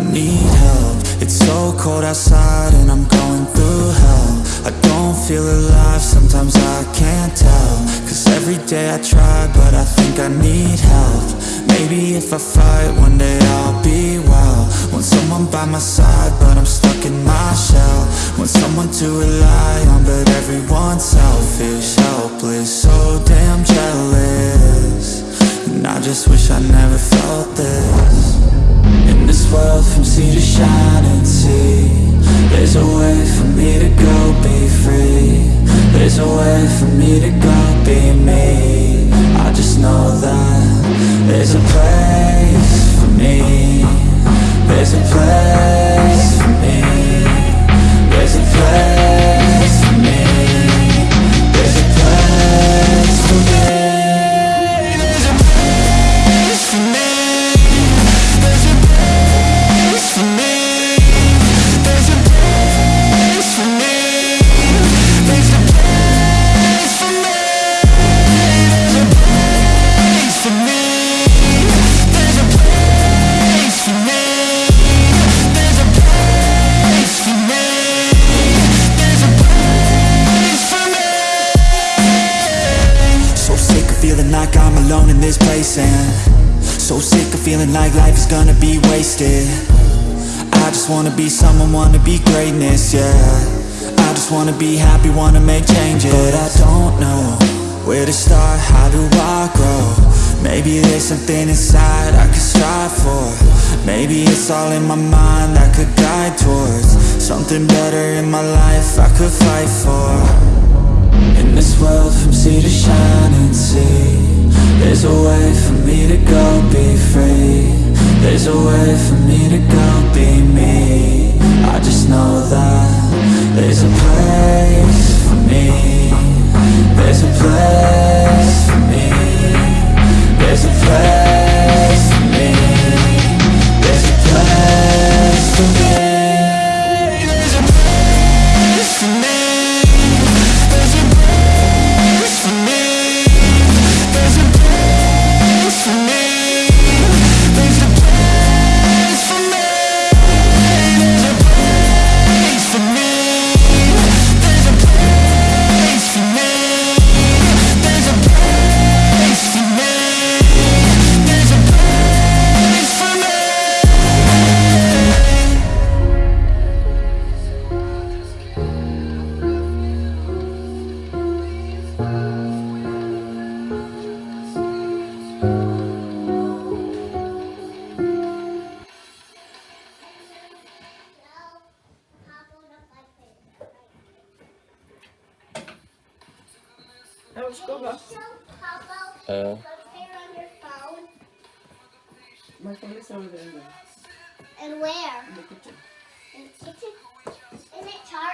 need help. It's so cold outside and I'm going through hell. I don't feel alive, sometimes I can't tell. Cause every day I try, but I think I need help. Maybe if I fight, one day I'll be well. Want someone by my side, but I'm stuck in my shell. Want someone to rely on, but everyone's selfish Helpless, so damn jealous. And I just wish I never sea to shining sea There's a way for me to go be free. There's a way for me to go be me alone in this place and so sick of feeling like life is gonna be wasted. I just wanna be someone, wanna be greatness, yeah. I just wanna be happy, wanna make changes. But I don't know where to start, how do I grow? Maybe there's something inside I could strive for. Maybe it's all in my mind I could guide towards. Something better in my life I could fight for. In this world from sea to shining sea There's a way for me to go be free. There's a way for me to go be me. I just know that There's a place for me Uh. My phone is over there. And where? In the kitchen. In the kitchen? Isn't it charged?